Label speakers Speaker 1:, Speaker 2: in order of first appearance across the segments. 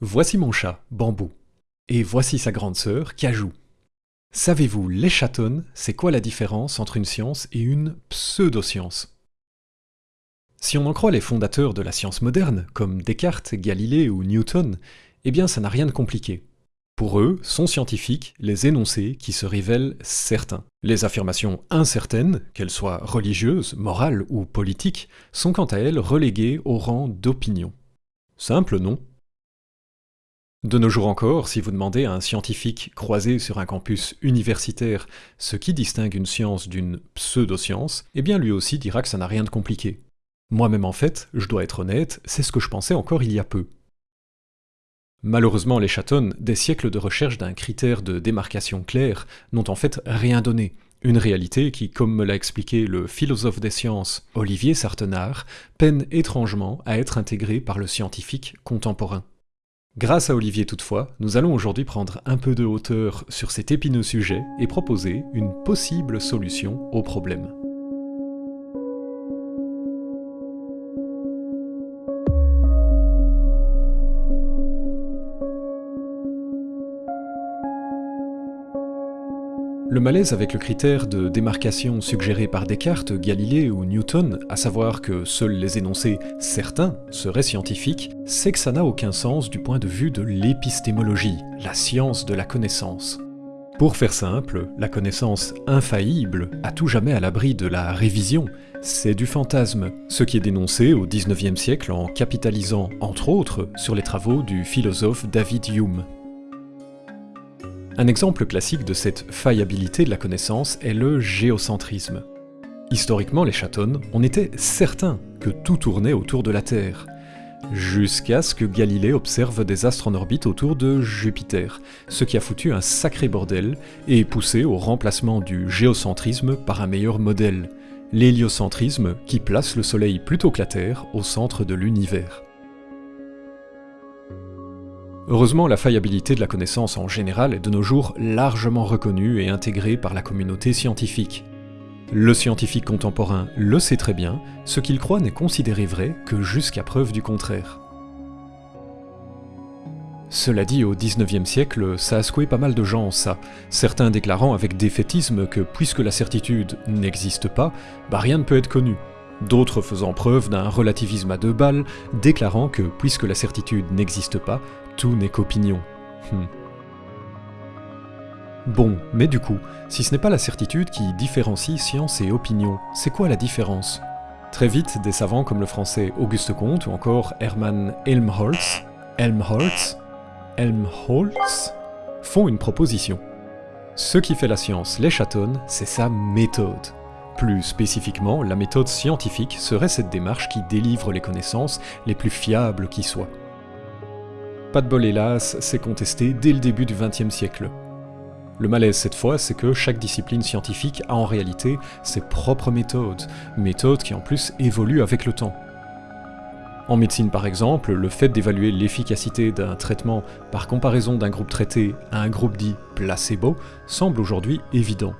Speaker 1: Voici mon chat, Bambou. Et voici sa grande sœur, Cajou. Savez-vous, les chatons, c'est quoi la différence entre une science et une pseudoscience? Si on en croit les fondateurs de la science moderne, comme Descartes, Galilée ou Newton, eh bien ça n'a rien de compliqué. Pour eux, sont scientifiques les énoncés qui se révèlent certains. Les affirmations incertaines, qu'elles soient religieuses, morales ou politiques, sont quant à elles reléguées au rang d'opinion. Simple, non? De nos jours encore, si vous demandez à un scientifique croisé sur un campus universitaire ce qui distingue une science d'une pseudo-science, eh bien lui aussi dira que ça n'a rien de compliqué. Moi-même en fait, je dois être honnête, c'est ce que je pensais encore il y a peu. Malheureusement, les chatons, des siècles de recherche d'un critère de démarcation clair, n'ont en fait rien donné. Une réalité qui, comme me l'a expliqué le philosophe des sciences Olivier Sartenard, peine étrangement à être intégrée par le scientifique contemporain. Grâce à Olivier toutefois, nous allons aujourd'hui prendre un peu de hauteur sur cet épineux sujet et proposer une possible solution au problème. Le malaise avec le critère de démarcation suggéré par Descartes, Galilée ou Newton, à savoir que seuls les énoncés certains seraient scientifiques, c'est que ça n'a aucun sens du point de vue de l'épistémologie, la science de la connaissance. Pour faire simple, la connaissance infaillible, à tout jamais à l'abri de la révision, c'est du fantasme, ce qui est dénoncé au XIXe siècle en capitalisant, entre autres, sur les travaux du philosophe David Hume. Un exemple classique de cette faillibilité de la connaissance est le géocentrisme. Historiquement, les chatons, on était certain que tout tournait autour de la Terre, jusqu'à ce que Galilée observe des astres en orbite autour de Jupiter, ce qui a foutu un sacré bordel et poussé au remplacement du géocentrisme par un meilleur modèle, l'héliocentrisme qui place le Soleil plutôt que la Terre au centre de l'univers. Heureusement, la faillibilité de la connaissance en général est de nos jours largement reconnue et intégrée par la communauté scientifique. Le scientifique contemporain le sait très bien, ce qu'il croit n'est considéré vrai que jusqu'à preuve du contraire. Cela dit, au XIXe siècle, ça a secoué pas mal de gens, ça, certains déclarant avec défaitisme que puisque la certitude n'existe pas, bah rien ne peut être connu, d'autres faisant preuve d'un relativisme à deux balles, déclarant que puisque la certitude n'existe pas, tout n'est qu'opinion. Hmm. Bon, mais du coup, si ce n'est pas la certitude qui différencie science et opinion, c'est quoi la différence? Très vite, des savants comme le français Auguste Comte ou encore Hermann Helmholtz, Helmholtz, Helmholtz, font une proposition. Ce qui fait la science les chatons, c'est sa méthode. Plus spécifiquement, la méthode scientifique serait cette démarche qui délivre les connaissances les plus fiables qui soient. Pas de bol hélas, c'est contesté dès le début du XXe siècle. Le malaise cette fois, c'est que chaque discipline scientifique a en réalité ses propres méthodes, méthodes qui en plus évoluent avec le temps. En médecine par exemple, le fait d'évaluer l'efficacité d'un traitement par comparaison d'un groupe traité à un groupe dit placebo semble aujourd'hui évident.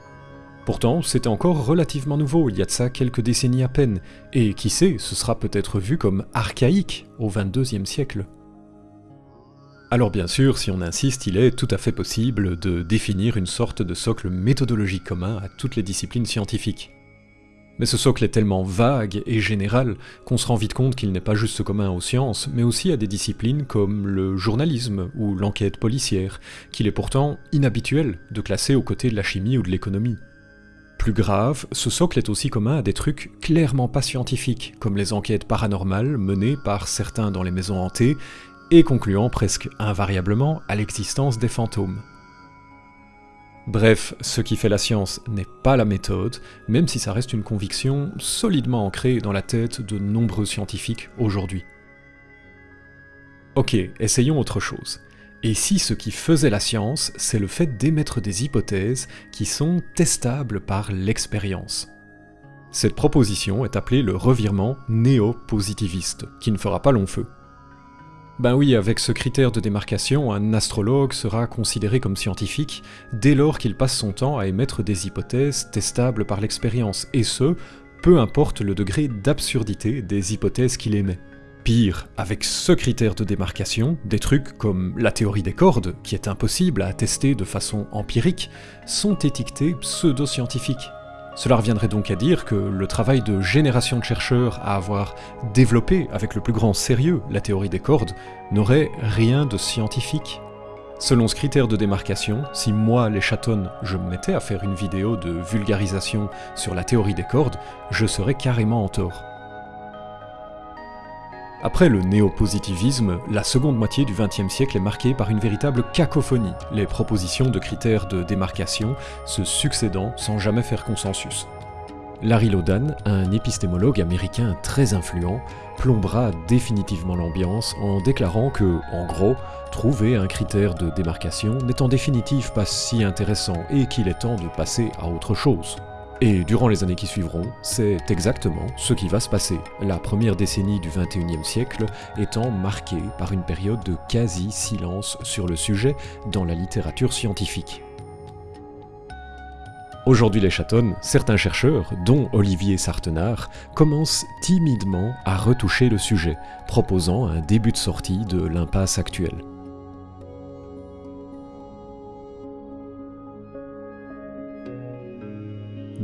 Speaker 1: Pourtant, c'était encore relativement nouveau, il y a de ça quelques décennies à peine, et qui sait, ce sera peut-être vu comme archaïque au XXIe siècle. Alors bien sûr, si on insiste, il est tout à fait possible de définir une sorte de socle méthodologique commun à toutes les disciplines scientifiques. Mais ce socle est tellement vague et général qu'on se rend vite compte qu'il n'est pas juste commun aux sciences, mais aussi à des disciplines comme le journalisme ou l'enquête policière, qu'il est pourtant inhabituel de classer aux côtés de la chimie ou de l'économie. Plus grave, ce socle est aussi commun à des trucs clairement pas scientifiques, comme les enquêtes paranormales menées par certains dans les maisons hantées, et concluant presque invariablement à l'existence des fantômes. Bref, ce qui fait la science n'est pas la méthode, même si ça reste une conviction solidement ancrée dans la tête de nombreux scientifiques aujourd'hui. Ok, essayons autre chose. Et si ce qui faisait la science, c'est le fait d'émettre des hypothèses qui sont testables par l'expérience Cette proposition est appelée le revirement néo-positiviste, qui ne fera pas long feu. Ben oui, avec ce critère de démarcation, un astrologue sera considéré comme scientifique dès lors qu'il passe son temps à émettre des hypothèses testables par l'expérience, et ce, peu importe le degré d'absurdité des hypothèses qu'il émet. Pire, avec ce critère de démarcation, des trucs comme la théorie des cordes, qui est impossible à attester de façon empirique, sont étiquetés pseudo-scientifiques. Cela reviendrait donc à dire que le travail de génération de chercheurs à avoir développé avec le plus grand sérieux la théorie des cordes n'aurait rien de scientifique. Selon ce critère de démarcation, si moi, les chatons, je me mettais à faire une vidéo de vulgarisation sur la théorie des cordes, je serais carrément en tort. Après le néopositivisme, la seconde moitié du XXe siècle est marquée par une véritable cacophonie, les propositions de critères de démarcation se succédant sans jamais faire consensus. Larry Lodan, un épistémologue américain très influent, plombera définitivement l'ambiance en déclarant que, en gros, trouver un critère de démarcation n'est en définitive pas si intéressant et qu'il est temps de passer à autre chose. Et durant les années qui suivront, c'est exactement ce qui va se passer, la première décennie du XXIe siècle étant marquée par une période de quasi-silence sur le sujet dans la littérature scientifique. Aujourd'hui les chatons, certains chercheurs, dont Olivier Sartenard, commencent timidement à retoucher le sujet, proposant un début de sortie de l'impasse actuelle.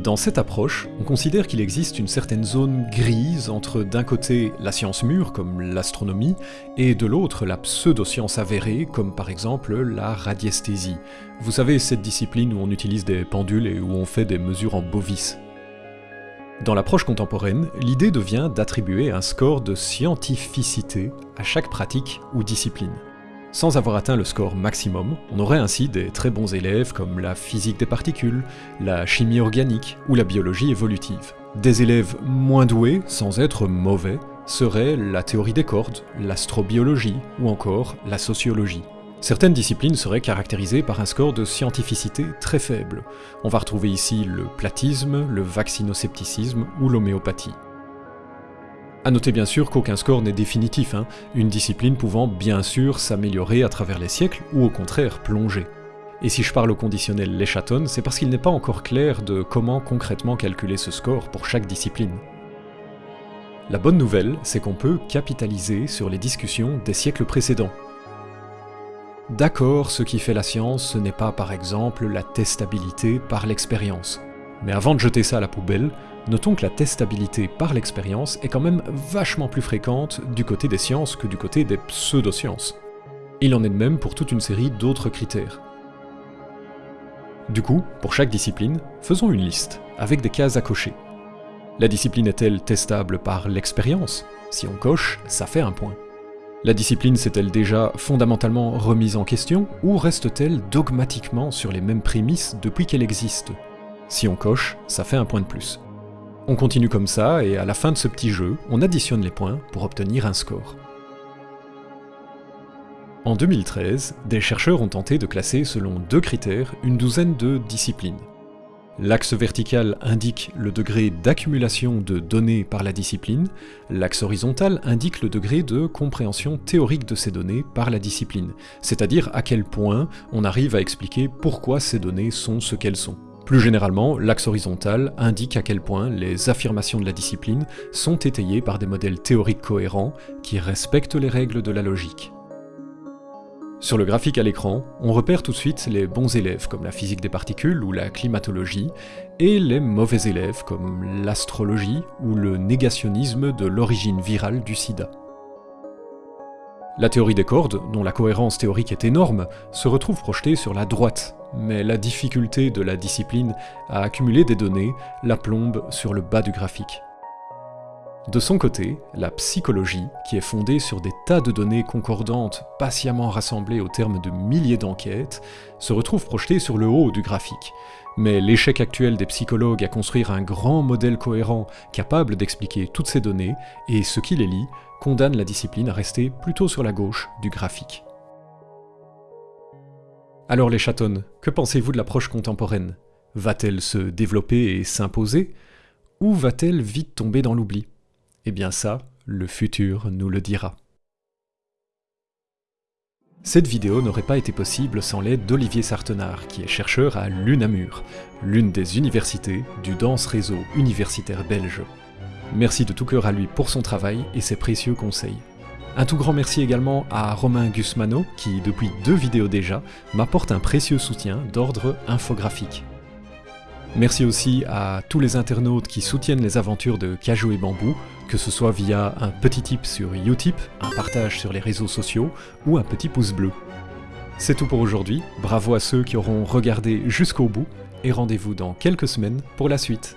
Speaker 1: Dans cette approche, on considère qu'il existe une certaine zone grise entre d'un côté la science mûre, comme l'astronomie, et de l'autre la pseudo-science avérée, comme par exemple la radiesthésie. Vous savez, cette discipline où on utilise des pendules et où on fait des mesures en bovis. Dans l'approche contemporaine, l'idée devient d'attribuer un score de scientificité à chaque pratique ou discipline. Sans avoir atteint le score maximum, on aurait ainsi des très bons élèves comme la physique des particules, la chimie organique ou la biologie évolutive. Des élèves moins doués, sans être mauvais, seraient la théorie des cordes, l'astrobiologie ou encore la sociologie. Certaines disciplines seraient caractérisées par un score de scientificité très faible. On va retrouver ici le platisme, le vaccinoscepticisme ou l'homéopathie. A noter bien sûr qu'aucun score n'est définitif, hein, une discipline pouvant bien sûr s'améliorer à travers les siècles ou au contraire plonger. Et si je parle au conditionnel les chatons, c'est parce qu'il n'est pas encore clair de comment concrètement calculer ce score pour chaque discipline. La bonne nouvelle, c'est qu'on peut capitaliser sur les discussions des siècles précédents. D'accord, ce qui fait la science, ce n'est pas par exemple la testabilité par l'expérience. Mais avant de jeter ça à la poubelle, Notons que la testabilité par l'expérience est quand même vachement plus fréquente du côté des sciences que du côté des pseudosciences. Il en est de même pour toute une série d'autres critères. Du coup, pour chaque discipline, faisons une liste, avec des cases à cocher. La discipline est-elle testable par l'expérience? Si on coche, ça fait un point. La discipline s'est-elle déjà fondamentalement remise en question, ou reste-t-elle dogmatiquement sur les mêmes prémices depuis qu'elle existe? Si on coche, ça fait un point de plus. On continue comme ça, et à la fin de ce petit jeu, on additionne les points pour obtenir un score. En 2013, des chercheurs ont tenté de classer selon deux critères une douzaine de disciplines. L'axe vertical indique le degré d'accumulation de données par la discipline, l'axe horizontal indique le degré de compréhension théorique de ces données par la discipline, c'est-à-dire à quel point on arrive à expliquer pourquoi ces données sont ce qu'elles sont. Plus généralement, l'axe horizontal indique à quel point les affirmations de la discipline sont étayées par des modèles théoriques cohérents qui respectent les règles de la logique. Sur le graphique à l'écran, on repère tout de suite les bons élèves comme la physique des particules ou la climatologie, et les mauvais élèves comme l'astrologie ou le négationnisme de l'origine virale du sida. La théorie des cordes, dont la cohérence théorique est énorme, se retrouve projetée sur la droite, mais la difficulté de la discipline à accumuler des données la plombe sur le bas du graphique. De son côté, la psychologie, qui est fondée sur des tas de données concordantes patiemment rassemblées au terme de milliers d'enquêtes, se retrouve projetée sur le haut du graphique, mais l'échec actuel des psychologues à construire un grand modèle cohérent capable d'expliquer toutes ces données, et ce qui les lie, condamne la discipline à rester plutôt sur la gauche du graphique. Alors les chatons, que pensez-vous de l'approche contemporaine? Va-t-elle se développer et s'imposer? Ou va-t-elle vite tomber dans l'oubli? Eh bien ça, le futur nous le dira. Cette vidéo n'aurait pas été possible sans l'aide d'Olivier Sartenard, qui est chercheur à l'UNAMUR, l'une des universités du dense réseau universitaire belge. Merci de tout cœur à lui pour son travail et ses précieux conseils. Un tout grand merci également à Romain Gusmano, qui depuis deux vidéos déjà, m'apporte un précieux soutien d'ordre infographique. Merci aussi à tous les internautes qui soutiennent les aventures de Cajou et Bambou, que ce soit via un petit tip sur Utip, un partage sur les réseaux sociaux ou un petit pouce bleu. C'est tout pour aujourd'hui, bravo à ceux qui auront regardé jusqu'au bout, et rendez-vous dans quelques semaines pour la suite.